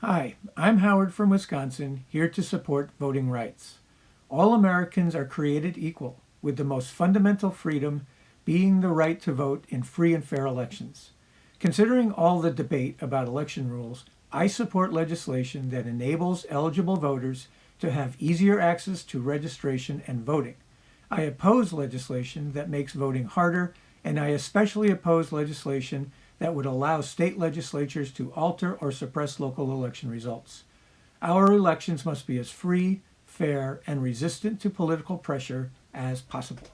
Hi, I'm Howard from Wisconsin, here to support voting rights. All Americans are created equal, with the most fundamental freedom being the right to vote in free and fair elections. Considering all the debate about election rules, I support legislation that enables eligible voters to have easier access to registration and voting. I oppose legislation that makes voting harder, and I especially oppose legislation that would allow state legislatures to alter or suppress local election results. Our elections must be as free, fair, and resistant to political pressure as possible.